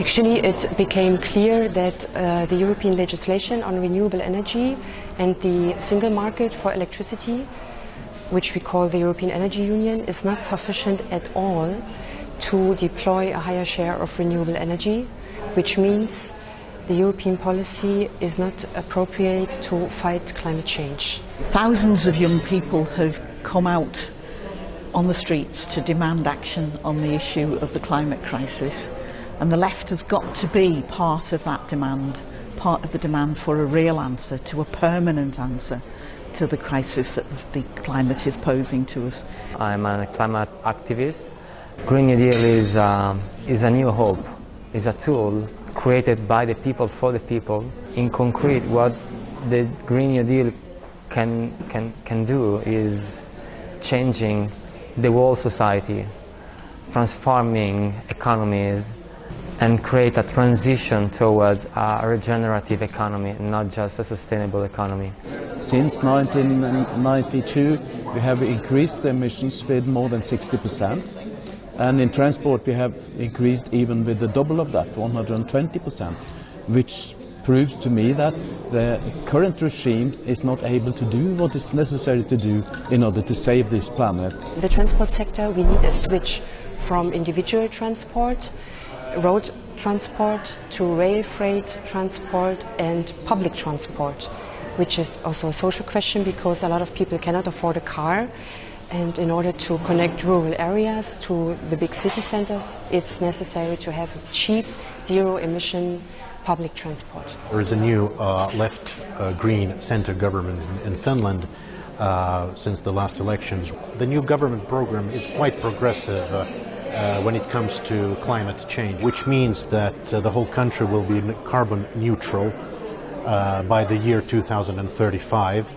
Actually, it became clear that uh, the European legislation on renewable energy and the single market for electricity, which we call the European Energy Union, is not sufficient at all to deploy a higher share of renewable energy, which means the European policy is not appropriate to fight climate change. Thousands of young people have come out on the streets to demand action on the issue of the climate crisis and the left has got to be part of that demand, part of the demand for a real answer, to a permanent answer to the crisis that the climate is posing to us. I'm a climate activist. Green New Deal is, um, is a new hope, is a tool created by the people for the people. In concrete, what the Green New Deal can, can, can do is changing the whole society, transforming economies and create a transition towards a regenerative economy, not just a sustainable economy. Since 1992 we have increased emissions with more than 60% and in transport we have increased even with the double of that, 120%, which proves to me that the current regime is not able to do what is necessary to do in order to save this planet. The transport sector, we need a switch from individual transport, road transport to rail freight transport and public transport, which is also a social question because a lot of people cannot afford a car and in order to connect rural areas to the big city centers, it's necessary to have cheap, zero emission public transport. There is a new uh, left uh, green center government in, in Finland uh, since the last elections. The new government program is quite progressive uh, uh, when it comes to climate change, which means that uh, the whole country will be carbon neutral by the year 2035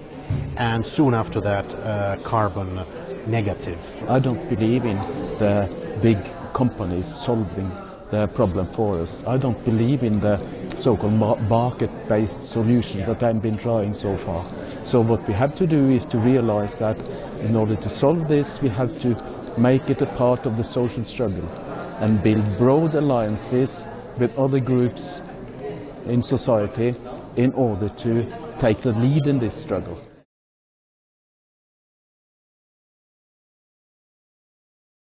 and soon after that carbon negative. I don't believe in the big companies solving the problem for us. I don't believe in the so-called market-based solution that I've been trying so far. So what we have to do is to realize that in order to solve this, we have to make it a part of the social struggle and build broad alliances with other groups in society in order to take the lead in this struggle.